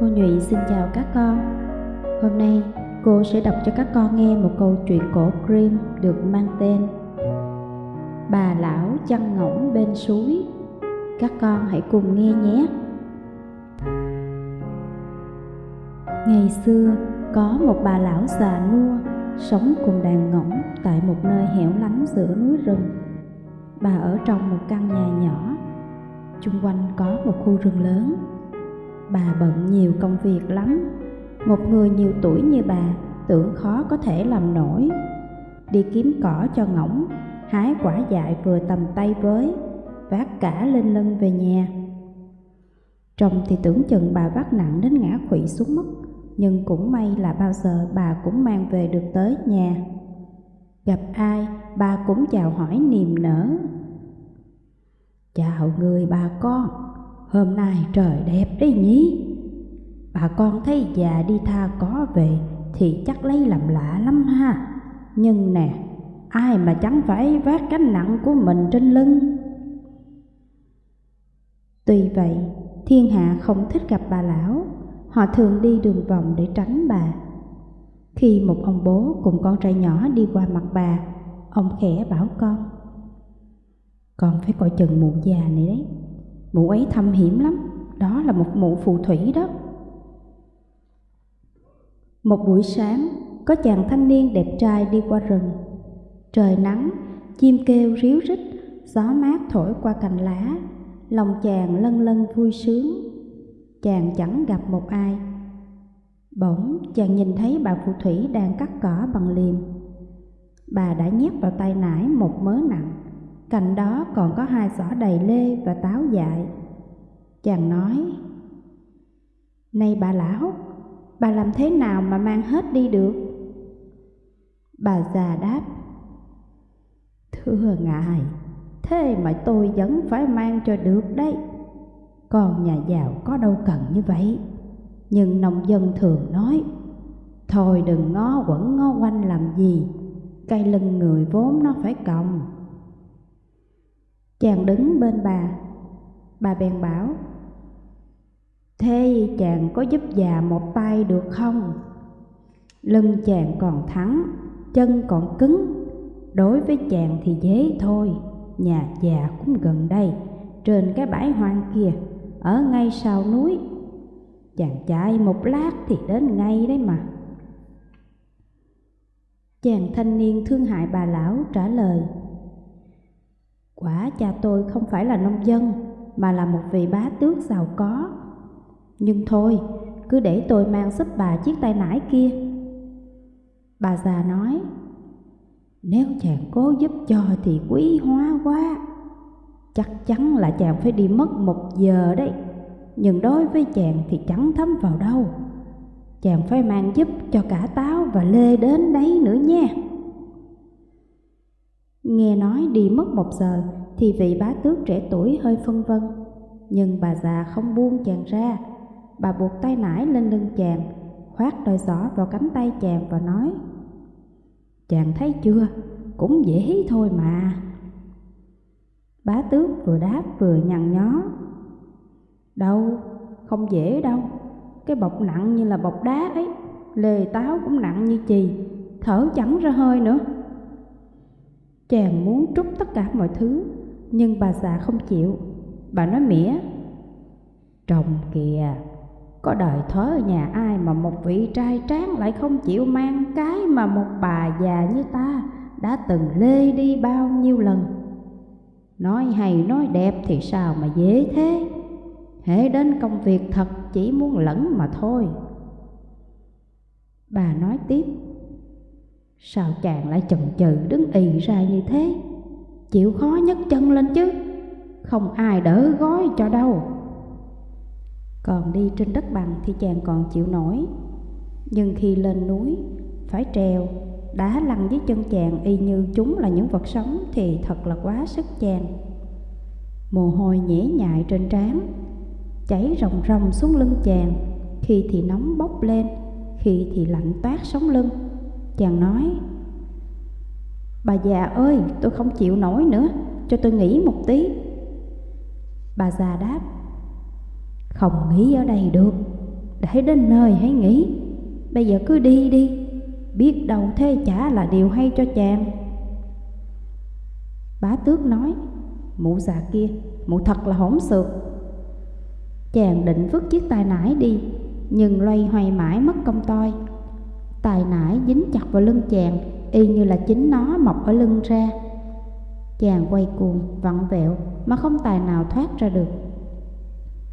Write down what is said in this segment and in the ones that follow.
Cô Nhụy xin chào các con. Hôm nay cô sẽ đọc cho các con nghe một câu chuyện cổ Grimm được mang tên Bà lão chăn ngỗng bên suối. Các con hãy cùng nghe nhé. Ngày xưa có một bà lão già nua sống cùng đàn ngỗng tại một nơi hẻo lánh giữa núi rừng. Bà ở trong một căn nhà nhỏ, chung quanh có một khu rừng lớn bà bận nhiều công việc lắm. Một người nhiều tuổi như bà, tưởng khó có thể làm nổi. Đi kiếm cỏ cho ngỗng, hái quả dại vừa tầm tay với, vác cả lên lưng về nhà. Trông thì tưởng chừng bà vác nặng đến ngã quỵ xuống mất, nhưng cũng may là bao giờ bà cũng mang về được tới nhà. Gặp ai, bà cũng chào hỏi niềm nở. Chào người bà con hôm nay trời đẹp đấy nhí, bà con thấy già đi tha có về thì chắc lấy làm lạ lắm ha. Nhưng nè ai mà chẳng phải vác gánh nặng của mình trên lưng? Tuy vậy thiên hạ không thích gặp bà lão. Họ thường đi đường vòng để tránh bà. Khi một ông bố cùng con trai nhỏ đi qua mặt bà ông khẽ bảo con con phải coi chừng mụ già này đấy. Mụ ấy thâm hiểm lắm, đó là một mụ phù thủy đó. Một buổi sáng, có chàng thanh niên đẹp trai đi qua rừng. Trời nắng, chim kêu ríu rít, gió mát thổi qua cành lá, lòng chàng lân lân vui sướng. Chàng chẳng gặp một ai. Bỗng chàng nhìn thấy bà phù thủy đang cắt cỏ bằng liềm. Bà đã nhét vào tay nải một mớ nặng Cạnh đó còn có hai giỏ đầy lê và táo dại. Chàng nói, Này bà lão, bà làm thế nào mà mang hết đi được? Bà già đáp, Thưa ngài, thế mà tôi vẫn phải mang cho được đấy. Còn nhà giàu có đâu cần như vậy. Nhưng nông dân thường nói, Thôi đừng ngó quẩn ngó quanh làm gì, cây lưng người vốn nó phải còng. Chàng đứng bên bà. Bà bèn bảo Thế chàng có giúp già một tay được không? Lưng chàng còn thẳng, chân còn cứng. Đối với chàng thì dễ thôi Nhà già cũng gần đây Trên cái bãi hoang kia Ở ngay sau núi. Chàng chạy một lát thì đến ngay đấy mà. Chàng thanh niên thương hại bà lão trả lời Quả cha tôi không phải là nông dân mà là một vị bá tước giàu có. Nhưng thôi, cứ để tôi mang giúp bà chiếc tay nải kia. Bà già nói, nếu chàng cố giúp cho thì quý hóa quá. Chắc chắn là chàng phải đi mất một giờ đấy, nhưng đối với chàng thì chẳng thấm vào đâu. Chàng phải mang giúp cho cả táo và lê đến đấy nữa nha. Nghe nói đi mất một giờ thì vị bá tước trẻ tuổi hơi phân vân. Nhưng bà già không buông chàng ra. Bà buộc tay nải lên lưng chàng, khoát đôi giỏ vào cánh tay chàng và nói Chàng thấy chưa, cũng dễ thôi mà. Bá tước vừa đáp vừa nhằn nhó. Đâu, không dễ đâu, cái bọc nặng như là bọc đá ấy, lề táo cũng nặng như chì, thở chẳng ra hơi nữa. Chàng muốn trút tất cả mọi thứ, nhưng bà già không chịu. Bà nói mỉa, chồng kìa, có đời thớ ở nhà ai mà một vị trai tráng lại không chịu mang cái mà một bà già như ta đã từng lê đi bao nhiêu lần. Nói hay nói đẹp thì sao mà dễ thế, hễ đến công việc thật chỉ muốn lẫn mà thôi. Bà nói tiếp, Sao chàng lại chần chừ đứng ì ra như thế? Chịu khó nhấc chân lên chứ, Không ai đỡ gói cho đâu. Còn đi trên đất bằng thì chàng còn chịu nổi. Nhưng khi lên núi, Phải trèo, Đá lăn dưới chân chàng y như chúng là những vật sống Thì thật là quá sức chàng. Mồ hôi nhễ nhại trên trán Chảy ròng ròng xuống lưng chàng. Khi thì nóng bốc lên, Khi thì lạnh toát sống lưng. Chàng nói Bà già ơi tôi không chịu nổi nữa Cho tôi nghỉ một tí Bà già đáp Không nghỉ ở đây được để đến nơi hãy nghỉ Bây giờ cứ đi đi, biết đâu thế chả là điều hay cho chàng. Bá tước nói, mụ già kia, mụ thật là hỗn xược. Chàng định vứt chiếc tài nải đi, nhưng loay hoay mãi mất công toi. Tài nải dính chặt vào lưng chàng, y như là chính nó mọc ở lưng ra. Chàng quay cuồng, vặn vẹo mà không tài nào thoát ra được.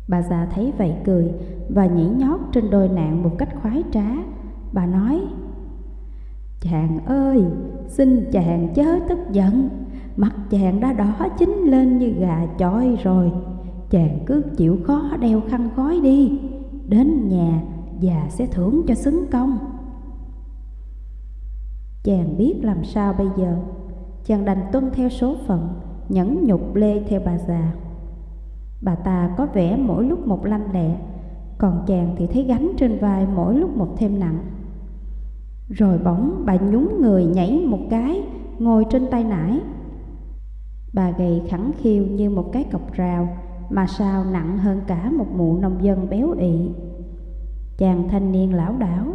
Bà già thấy vậy cười và nhảy nhót trên đôi nạn một cách khoái trá. Bà nói, Chàng ơi, xin chàng chớ tức giận, mặt chàng đã đỏ chín lên như gà chọi rồi. Chàng cứ chịu khó đeo khăn gói đi, đến nhà già sẽ thưởng cho xứng công. Chàng biết làm sao bây giờ, chàng đành tuân theo số phận, nhẫn nhục lê theo bà già. Bà ta có vẻ mỗi lúc một lanh lẹ, còn chàng thì thấy gánh trên vai mỗi lúc một thêm nặng. Rồi bỗng bà nhún người nhảy một cái, ngồi trên tay nải. Bà gầy khẳng khiu như một cái cọc rào, mà sao nặng hơn cả một mụ nông dân béo ị. Chàng thanh niên lão đảo,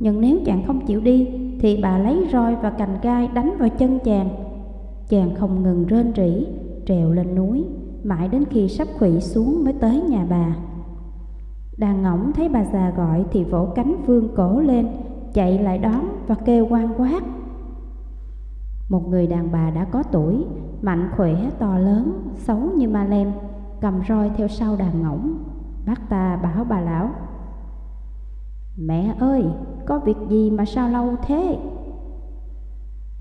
nhưng nếu chàng không chịu đi, thì bà lấy roi và cành gai đánh vào chân chàng. Chàng không ngừng rên rỉ, trèo lên núi, mãi đến khi sắp khủy xuống mới tới nhà bà. Đàn ngỗng thấy bà già gọi thì vỗ cánh vương cổ lên, chạy lại đón và kêu quan quát. Một người đàn bà đã có tuổi, mạnh khỏe, to lớn, xấu như ma lem, cầm roi theo sau đàn ngỗng. Bác ta bảo bà lão, Mẹ ơi, có việc gì mà sao lâu thế?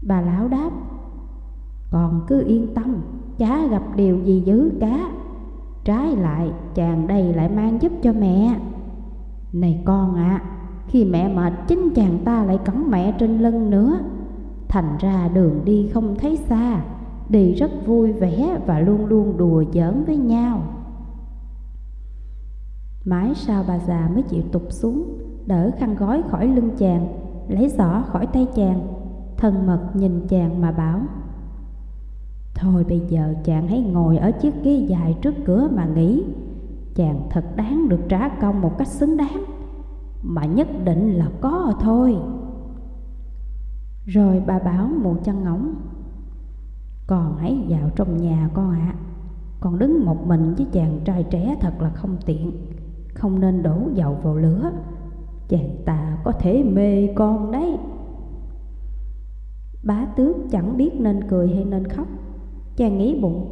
Bà lão đáp, Còn cứ yên tâm, chả gặp điều gì dữ cả. Trái lại chàng đây lại mang giúp cho mẹ. Này con ạ à, Khi mẹ mệt chính chàng ta lại cõng mẹ trên lưng nữa. Thành ra đường đi không thấy xa Đi rất vui vẻ và luôn luôn đùa giỡn với nhau. Mãi sau bà già mới chịu tục xuống Đỡ khăn gói khỏi lưng chàng, Lấy giỏ khỏi tay chàng, Thân mật nhìn chàng mà bảo, Thôi bây giờ chàng hãy ngồi ở chiếc ghế dài trước cửa mà nghĩ Chàng thật đáng được trả công một cách xứng đáng, Mà nhất định là có thôi. Rồi bà bảo mụ chăn ngỗng, Con hãy vào trong nhà con ạ. À. Con đứng một mình với chàng trai trẻ thật là không tiện, Không nên đổ dầu vào lửa. Chàng ta có thể mê con đấy. Bá tước chẳng biết nên cười hay nên khóc, Chàng nghĩ bụng.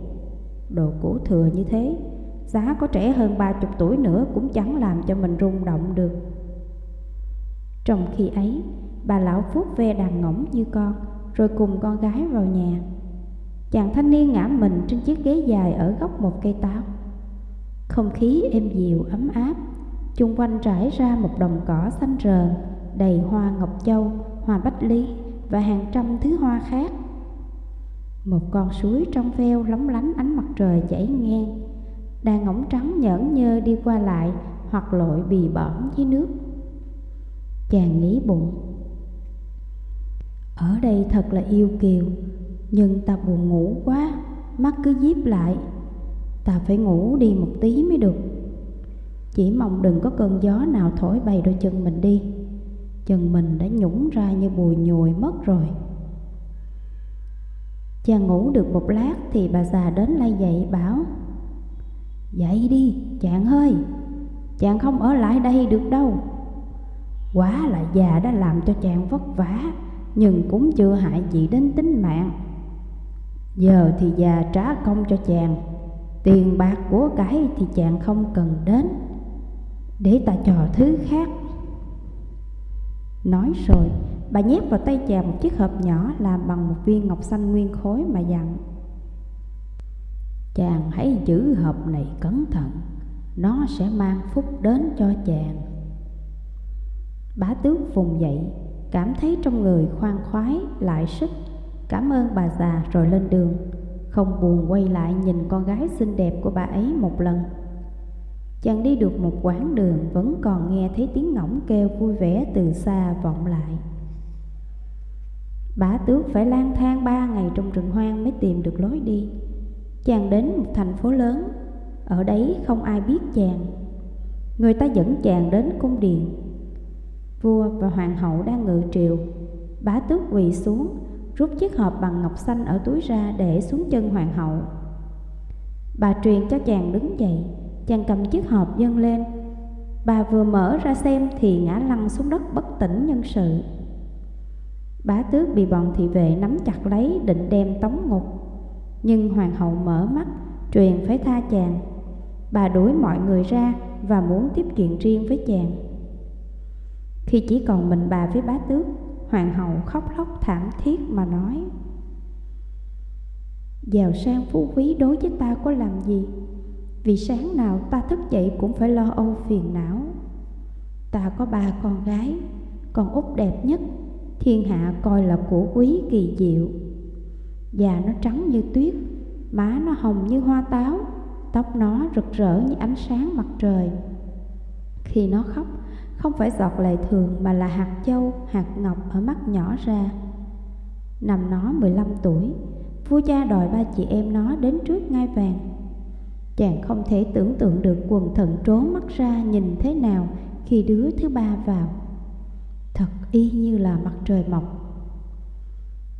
Đồ cũ thừa như thế, Giá có trẻ hơn ba chục tuổi nữa Cũng chẳng làm cho mình rung động được. Trong khi ấy, Bà lão vuốt ve đàn ngỗng như con, Rồi cùng con gái vào nhà. Chàng thanh niên ngã mình trên chiếc ghế dài Ở góc một cây táo. Không khí êm dịu, ấm áp. Chung quanh trải ra một đồng cỏ xanh rờn Đầy hoa ngọc châu, hoa bách lý Và hàng trăm thứ hoa khác. Một con suối trong veo lóng lánh ánh mặt trời chảy ngang Đàn ngỗng trắng nhởn nhơ đi qua lại Hoặc lội bì bõm dưới nước. Chàng nghĩ bụng Ở đây thật là yêu kiều Nhưng ta buồn ngủ quá Mắt cứ díp lại. Ta phải ngủ đi một tí mới được. Chỉ mong đừng có cơn gió nào thổi bay đôi chân mình đi. Chân mình đã nhũng ra như bùi nhùi mất rồi. Chàng ngủ được một lát thì bà già đến lay dậy, bảo, Dậy đi, chàng ơi, Chàng không ở lại đây được đâu. Quá là già đã làm cho chàng vất vả, Nhưng cũng chưa hại gì đến tính mạng. Giờ thì già trả công cho chàng, Tiền bạc của cái thì chàng không cần đến. Để ta trò thứ khác. Nói rồi, Bà nhét vào tay chàng một chiếc hộp nhỏ làm bằng một viên ngọc xanh nguyên khối mà dặn. Chàng hãy giữ hộp này cẩn thận, Nó sẽ mang phúc đến cho chàng. Bá tước vùng dậy, Cảm thấy trong người khoan khoái, lại sức. Cảm ơn bà già rồi lên đường. Không buồn quay lại nhìn con gái xinh đẹp của bà ấy một lần. Chàng đi được một quãng đường Vẫn còn nghe thấy tiếng ngỗng kêu vui vẻ từ xa vọng lại. Bá tước phải lang thang ba ngày trong rừng hoang mới tìm được lối đi. Chàng đến một thành phố lớn, Ở đấy không ai biết chàng. Người ta dẫn chàng đến cung điện. Vua và hoàng hậu đang ngự triều. Bá tước quỳ xuống, Rút chiếc hộp bằng ngọc xanh ở túi ra để xuống chân hoàng hậu. Bà truyền cho chàng đứng dậy. Chàng cầm chiếc hộp dâng lên. Bà vừa mở ra xem thì ngã lăn xuống đất bất tỉnh nhân sự. Bá tước bị bọn thị vệ nắm chặt lấy, định đem tống ngục. Nhưng hoàng hậu mở mắt, truyền phải tha chàng. Bà đuổi mọi người ra và muốn tiếp chuyện riêng với chàng. Khi chỉ còn mình bà với bá tước, Hoàng hậu khóc lóc thảm thiết mà nói, Giàu sang phú quý đối với ta có làm gì? Vì sáng nào ta thức dậy cũng phải lo âu phiền não. Ta có ba con gái Con út đẹp nhất Thiên hạ coi là của quý kỳ diệu. Già nó trắng như tuyết Má nó hồng như hoa táo Tóc nó rực rỡ như ánh sáng mặt trời. Khi nó khóc Không phải giọt lệ thường Mà là hạt châu, hạt ngọc ở mắt nhỏ ra. Năm nó 15 tuổi Vua cha đòi ba chị em nó đến trước ngai vàng. Chàng không thể tưởng tượng được quần thần trố mắt ra nhìn thế nào Khi đứa thứ ba vào. Thật y như là mặt trời mọc.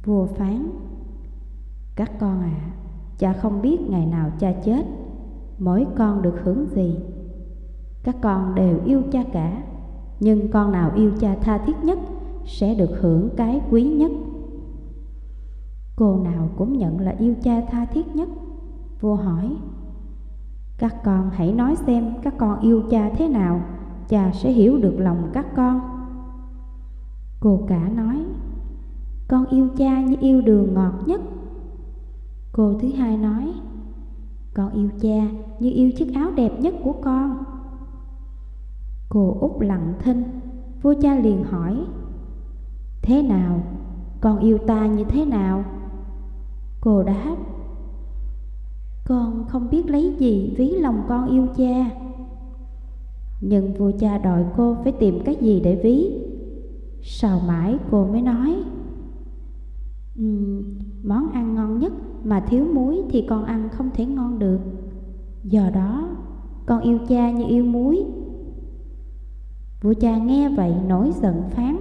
Vua phán Các con ạ à, Cha không biết ngày nào cha chết. Mỗi con được hưởng gì? Các con đều yêu cha cả Nhưng con nào yêu cha tha thiết nhất Sẽ được hưởng cái quý nhất. Cô nào cũng nhận là yêu cha tha thiết nhất Vua hỏi. Các con hãy nói xem các con yêu cha thế nào, Cha sẽ hiểu được lòng các con Cô cả nói, Con yêu cha như yêu đường ngọt nhất Cô thứ hai nói, Con yêu cha như yêu chiếc áo đẹp nhất của con Cô út lặng thinh, Vua cha liền hỏi, Thế nào? Con yêu ta như thế nào? Cô đáp con không biết lấy gì ví lòng con yêu cha. Nhưng vua cha đòi cô phải tìm cái gì để ví? Sao mãi cô mới nói um, Món ăn ngon nhất mà thiếu muối thì con ăn không thể ngon được. Do đó con yêu cha như yêu muối. Vua cha nghe vậy nổi giận phán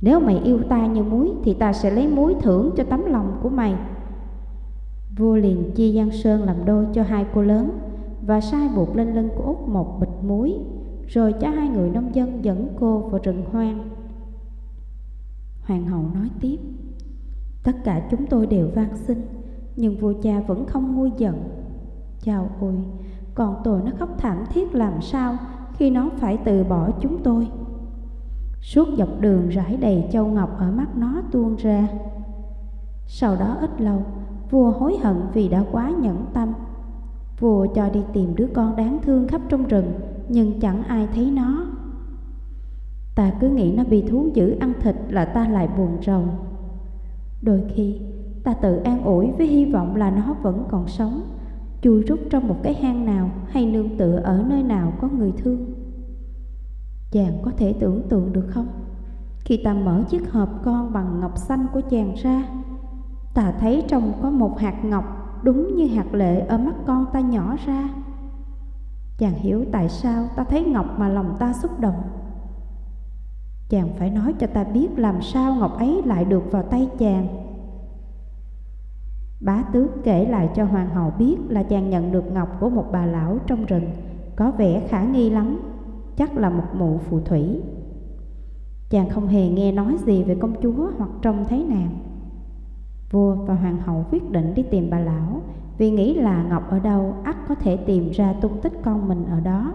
Nếu mày yêu ta như muối Thì ta sẽ lấy muối thưởng cho tấm lòng của mày. Vua liền chia Giang Sơn làm đôi cho hai cô lớn Và sai buộc lên lưng của Út một bịch muối, Rồi cho hai người nông dân dẫn cô vào rừng hoang. Hoàng hậu nói tiếp, Tất cả chúng tôi đều van xin, Nhưng vua cha vẫn không nguôi giận. Chào ôi Còn tôi nó khóc thảm thiết làm sao Khi nó phải từ bỏ chúng tôi. Suốt dọc đường rải đầy châu ngọc ở mắt nó tuôn ra. Sau đó ít lâu Vua hối hận vì đã quá nhẫn tâm. Vua cho đi tìm đứa con đáng thương khắp trong rừng, Nhưng chẳng ai thấy nó. Ta cứ nghĩ nó bị thú dữ ăn thịt là ta lại buồn rầu. Đôi khi, ta tự an ủi với hy vọng là nó vẫn còn sống, Chui rút trong một cái hang nào hay nương tựa ở nơi nào có người thương. Chàng có thể tưởng tượng được không? Khi ta mở chiếc hộp con bằng ngọc xanh của chàng ra Ta thấy trong có một hạt ngọc đúng như hạt lệ ở mắt con ta nhỏ ra. Chàng hiểu tại sao ta thấy ngọc mà lòng ta xúc động. Chàng phải nói cho ta biết làm sao ngọc ấy lại được vào tay chàng. Bá tước kể lại cho hoàng hậu biết là chàng nhận được ngọc của một bà lão trong rừng Có vẻ khả nghi lắm, chắc là một mụ phù thủy. Chàng không hề nghe nói gì về công chúa hoặc trông thấy nàng. Vua và hoàng hậu quyết định đi tìm bà lão, Vì nghĩ là Ngọc ở đâu, ắt có thể tìm ra tung tích con mình ở đó.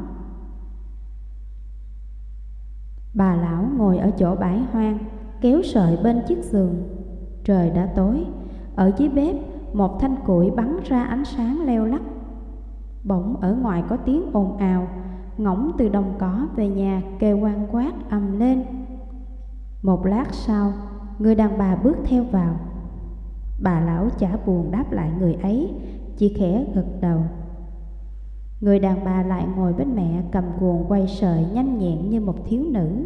Bà lão ngồi ở chỗ bãi hoang, Kéo sợi bên chiếc giường. Trời đã tối, Ở dưới bếp, Một thanh củi bắn ra ánh sáng leo lắc. Bỗng ở ngoài có tiếng ồn ào, Ngỗng từ đồng cỏ về nhà kêu quan quát ầm lên. Một lát sau, Người đàn bà bước theo vào. Bà lão chả buồn đáp lại người ấy Chỉ khẽ gật đầu. Người đàn bà lại ngồi bên mẹ cầm guồng quay sợi nhanh nhẹn như một thiếu nữ.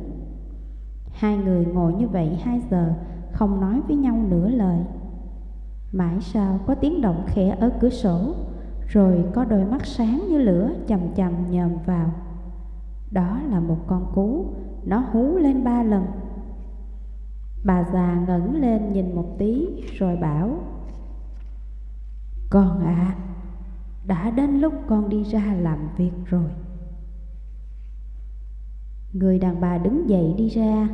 Hai người ngồi như vậy hai giờ Không nói với nhau nửa lời. Mãi sau có tiếng động khẽ ở cửa sổ Rồi có đôi mắt sáng như lửa chầm chầm nhòm vào. Đó là một con cú, nó hú lên ba lần. Bà già ngẩng lên nhìn một tí rồi bảo Con ạ, à, đã đến lúc con đi ra làm việc rồi. Người đàn bà đứng dậy đi ra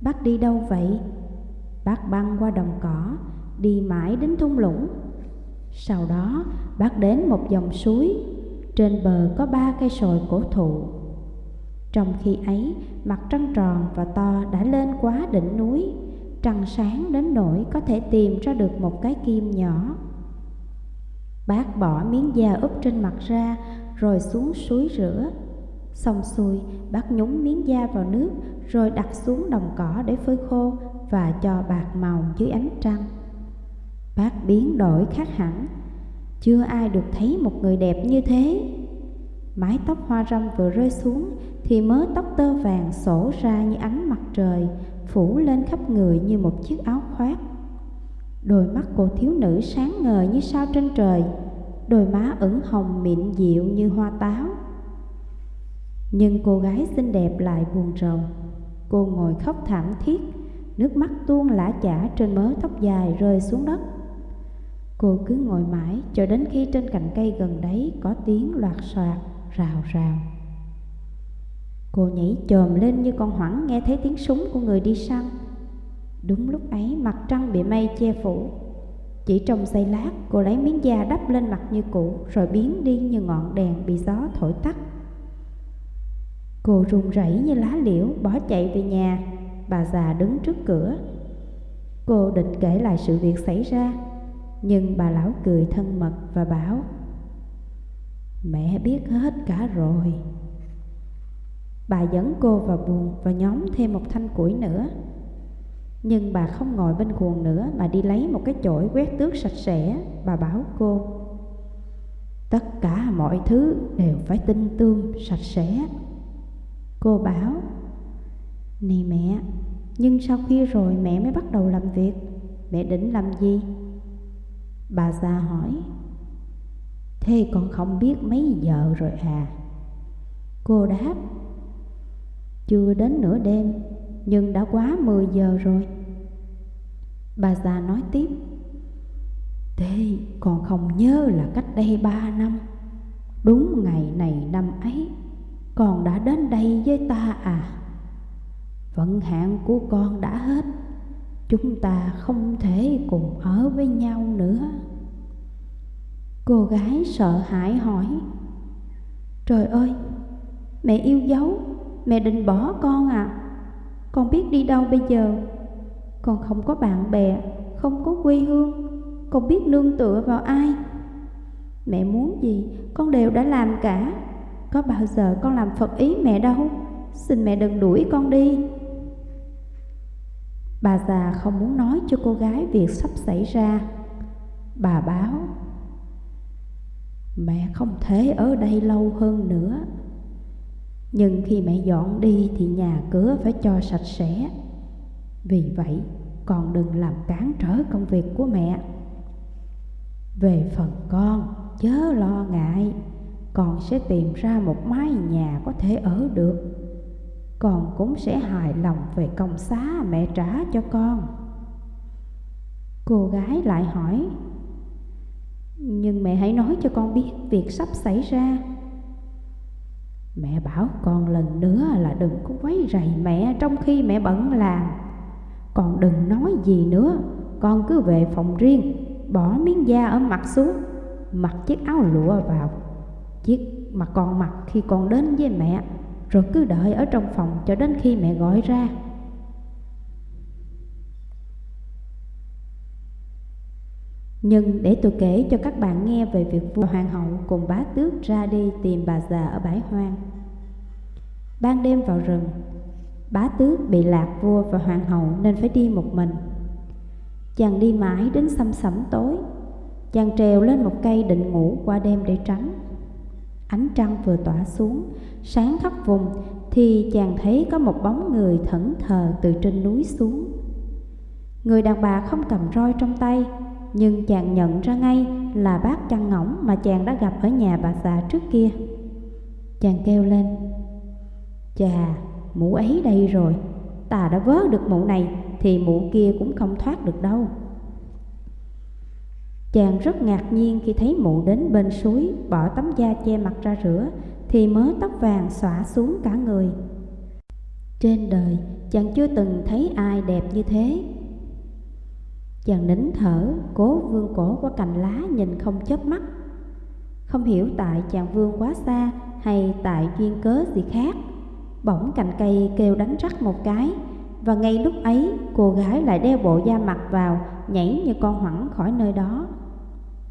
Bác đi đâu vậy? Bác băng qua đồng cỏ Đi mãi đến thung lũng Sau đó bác đến một dòng suối Trên bờ có ba cây sồi cổ thụ trong khi ấy mặt trăng tròn và to đã lên quá đỉnh núi Trăng sáng đến nỗi có thể tìm ra được một cái kim nhỏ Bác bỏ miếng da úp trên mặt ra Rồi xuống suối rửa Xong xuôi, bác nhúng miếng da vào nước rồi đặt xuống đồng cỏ để phơi khô và cho bạc màu dưới ánh trăng. Bác biến đổi khác hẳn, chưa ai được thấy một người đẹp như thế. Mái tóc hoa râm vừa rơi xuống thì mớ tóc tơ vàng sổ ra như ánh mặt trời, phủ lên khắp người như một chiếc áo khoác. Đôi mắt cô thiếu nữ sáng ngời như sao trên trời, đôi má ửng hồng mịn dịu như hoa táo. Nhưng cô gái xinh đẹp lại buồn rầu Cô ngồi khóc thảm thiết Nước mắt tuôn lã chả trên mớ tóc dài rơi xuống đất Cô cứ ngồi mãi cho đến khi trên cành cây gần đấy có tiếng loạt soạt, rào rào. Cô nhảy chồm lên như con hoảng, nghe thấy tiếng súng của người đi săn. Đúng lúc ấy, mặt trăng bị mây che phủ. Chỉ trong giây lát, cô lấy miếng da đắp lên mặt như cũ, Rồi biến đi như ngọn đèn bị gió thổi tắt. Cô run rẩy như lá liễu, bỏ chạy về nhà. Bà già đứng trước cửa. Cô định kể lại sự việc xảy ra, Nhưng bà lão cười thân mật và bảo Mẹ biết hết cả rồi. Bà dẫn cô vào buồng và nhóm thêm một thanh củi nữa. Nhưng bà không ngồi bên cuồng nữa Mà đi lấy một cái chổi quét tước sạch sẽ, Bà bảo cô. Tất cả mọi thứ đều phải tinh tươm, sạch sẽ. Cô bảo, Này mẹ, Nhưng sau khi rồi mẹ mới bắt đầu làm việc. Mẹ định làm gì? Bà già hỏi. Thế con không biết mấy giờ rồi à? Cô đáp, Chưa đến nửa đêm, Nhưng đã quá 10 giờ rồi. Bà già nói tiếp, Thế con không nhớ là cách đây ba năm. Đúng ngày này năm ấy, con đã đến đây với ta à? Vận hạn của con đã hết, Chúng ta không thể cùng ở với nhau nữa. Cô gái sợ hãi hỏi. Trời ơi, mẹ yêu dấu, mẹ định bỏ con à? Con biết đi đâu bây giờ? Con không có bạn bè, không có quê hương. Con biết nương tựa vào ai? Mẹ muốn gì, con đều đã làm cả. Có bao giờ con làm phật ý mẹ đâu? Xin mẹ đừng đuổi con đi. Bà già không muốn nói cho cô gái việc sắp xảy ra. Bà báo Mẹ không thể ở đây lâu hơn nữa. Nhưng khi mẹ dọn đi thì nhà cửa phải cho sạch sẽ. Vì vậy, con đừng làm cản trở công việc của mẹ. Về phần con, chớ lo ngại. Con sẽ tìm ra một mái nhà có thể ở được. Con cũng sẽ hài lòng về công xá mẹ trả cho con. Cô gái lại hỏi nhưng mẹ hãy nói cho con biết việc sắp xảy ra. Mẹ bảo con lần nữa là đừng có quấy rầy mẹ trong khi mẹ bận làm. Con đừng nói gì nữa, con cứ về phòng riêng, bỏ miếng da ở mặt xuống, mặc chiếc áo lụa vào, chiếc mà con mặc khi con đến với mẹ, rồi cứ đợi ở trong phòng cho đến khi mẹ gọi ra. Nhưng để tôi kể cho các bạn nghe về việc vua hoàng hậu cùng bá tước ra đi tìm bà già ở bãi hoang. Ban đêm vào rừng, bá tước bị lạc vua và hoàng hậu nên phải đi một mình. Chàng đi mãi đến xăm sẩm tối, chàng trèo lên một cây định ngủ qua đêm để tránh. Ánh trăng vừa tỏa xuống, sáng khắp vùng thì chàng thấy có một bóng người thẫn thờ từ trên núi xuống. Người đàn bà không cầm roi trong tay, nhưng chàng nhận ra ngay là bác chăn ngỗng mà chàng đã gặp ở nhà bà già trước kia. Chàng kêu lên, Chà, mụ ấy đây rồi, ta đã vớ được mụ này thì mụ kia cũng không thoát được đâu. Chàng rất ngạc nhiên khi thấy mụ đến bên suối Bỏ tấm da che mặt ra rửa Thì mớ tóc vàng xõa xuống cả người Trên đời chàng chưa từng thấy ai đẹp như thế Chàng nín thở Cố vương cổ qua cành lá nhìn không chớp mắt Không hiểu tại chàng vương quá xa Hay tại duyên cớ gì khác Bỗng cành cây kêu đánh rắc một cái Và ngay lúc ấy cô gái lại đeo bộ da mặt vào Nhảy như con hoẳng khỏi nơi đó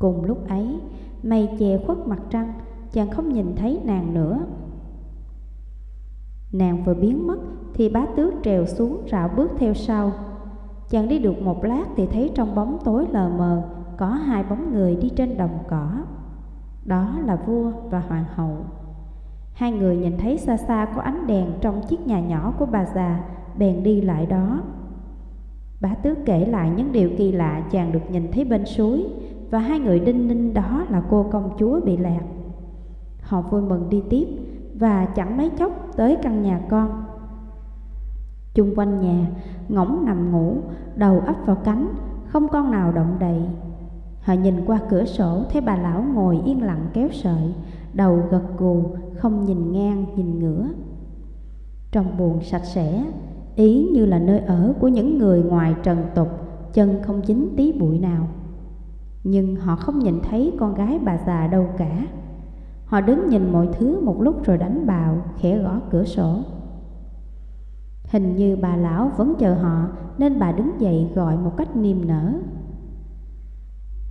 Cùng lúc ấy, mây che khuất mặt trăng, chàng không nhìn thấy nàng nữa. Nàng vừa biến mất thì bá tước trèo xuống rảo bước theo sau. Chàng đi được một lát thì thấy trong bóng tối lờ mờ có hai bóng người đi trên đồng cỏ. Đó là vua và hoàng hậu. Hai người nhìn thấy xa xa có ánh đèn trong chiếc nhà nhỏ của bà già, bèn đi lại đó. Bá tước kể lại những điều kỳ lạ chàng được nhìn thấy bên suối, và hai người đinh ninh đó là cô công chúa bị lạc. Họ vui mừng đi tiếp và chẳng mấy chốc tới căn nhà con. Chung quanh nhà, ngỗng nằm ngủ, đầu ấp vào cánh, không con nào động đậy. Họ nhìn qua cửa sổ thấy bà lão ngồi yên lặng kéo sợi, đầu gật gù, không nhìn ngang nhìn ngửa. Trong buồn sạch sẽ, ý như là nơi ở của những người ngoài trần tục, chân không dính tí bụi nào. Nhưng họ không nhìn thấy con gái bà già đâu cả Họ đứng nhìn mọi thứ một lúc rồi đánh bào Khẽ gõ cửa sổ Hình như bà lão vẫn chờ họ, Nên bà đứng dậy gọi một cách niềm nở.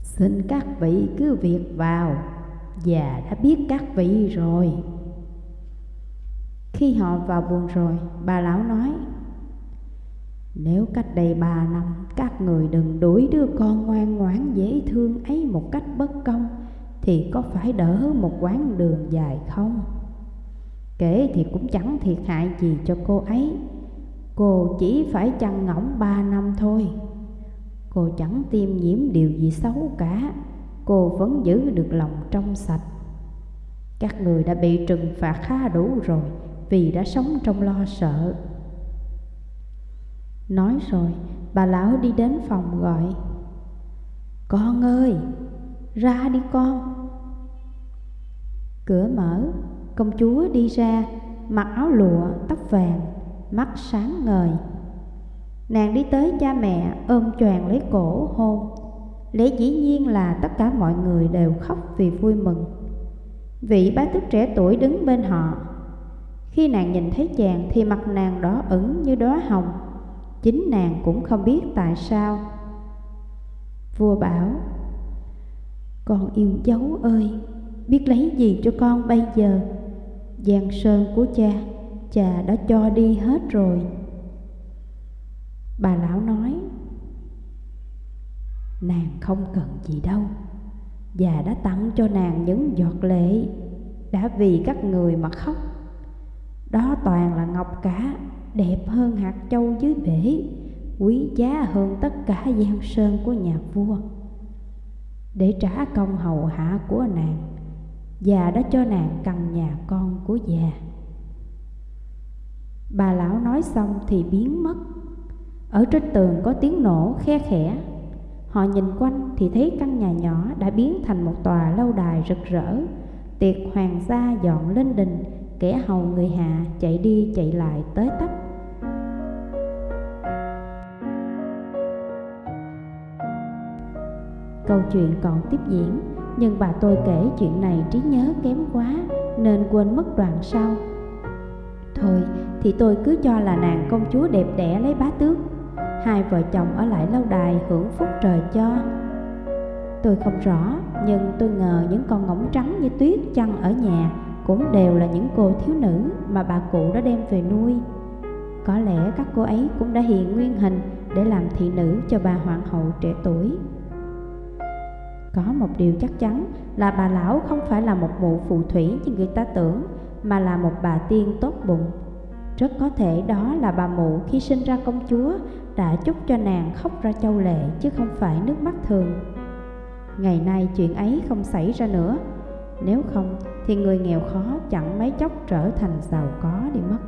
Xin các vị cứ việc vào. Già đã biết các vị rồi. Khi họ vào buồn rồi, Bà lão nói, nếu cách đây ba năm, các người đừng đuổi đứa con ngoan ngoãn dễ thương ấy một cách bất công, Thì có phải đỡ một quãng đường dài không? Kể thì cũng chẳng thiệt hại gì cho cô ấy. Cô chỉ phải chăn ngỗng ba năm thôi. Cô chẳng tiêm nhiễm điều gì xấu cả. Cô vẫn giữ được lòng trong sạch. Các người đã bị trừng phạt khá đủ rồi Vì đã sống trong lo sợ. Nói rồi, bà lão đi đến phòng gọi. Con ơi, ra đi con. Cửa mở, công chúa đi ra Mặc áo lụa, tóc vàng, mắt sáng ngời. Nàng đi tới cha mẹ, ôm choàng lấy cổ, hôn. Lẽ dĩ nhiên là tất cả mọi người đều khóc vì vui mừng. Vị bá tước trẻ tuổi đứng bên họ. Khi nàng nhìn thấy chàng thì mặt nàng đỏ ửng như đóa hồng. Chính nàng cũng không biết tại sao. Vua bảo, Con yêu dấu ơi, Biết lấy gì cho con bây giờ, Giang sơn của cha? Cha đã cho đi hết rồi Bà lão nói Nàng không cần gì đâu Già đã tặng cho nàng những giọt lệ Đã vì các người mà khóc Đó toàn là ngọc cả đẹp hơn hạt châu dưới bể, quý giá hơn tất cả gian sơn của nhà vua. Để trả công hầu hạ của nàng, già đã cho nàng căn nhà con của già. Bà lão nói xong thì biến mất. Ở trên tường có tiếng nổ khe khẽ. Họ nhìn quanh thì thấy căn nhà nhỏ đã biến thành một tòa lâu đài rực rỡ. Tiệc hoàng gia dọn lên đình, kẻ hầu người hạ chạy đi chạy lại tới tấp câu chuyện còn tiếp diễn, nhưng bà tôi kể chuyện này trí nhớ kém quá nên quên mất đoạn sau thôi thì tôi cứ cho là nàng công chúa đẹp đẽ lấy bá tước hai vợ chồng ở lại lâu đài hưởng phúc trời cho tôi không rõ nhưng tôi ngờ những con ngỗng trắng như tuyết chăn ở nhà cũng đều là những cô thiếu nữ mà bà cụ đã đem về nuôi. Có lẽ các cô ấy cũng đã hiện nguyên hình để làm thị nữ cho bà hoàng hậu trẻ tuổi. Có một điều chắc chắn là bà lão không phải là một mụ phù thủy như người ta tưởng, mà là một bà tiên tốt bụng. Rất có thể đó là bà mụ khi sinh ra công chúa đã chúc cho nàng khóc ra châu lệ chứ không phải nước mắt thường. Ngày nay chuyện ấy không xảy ra nữa, nếu không thì người nghèo khó chẳng mấy chốc trở thành giàu có đi mất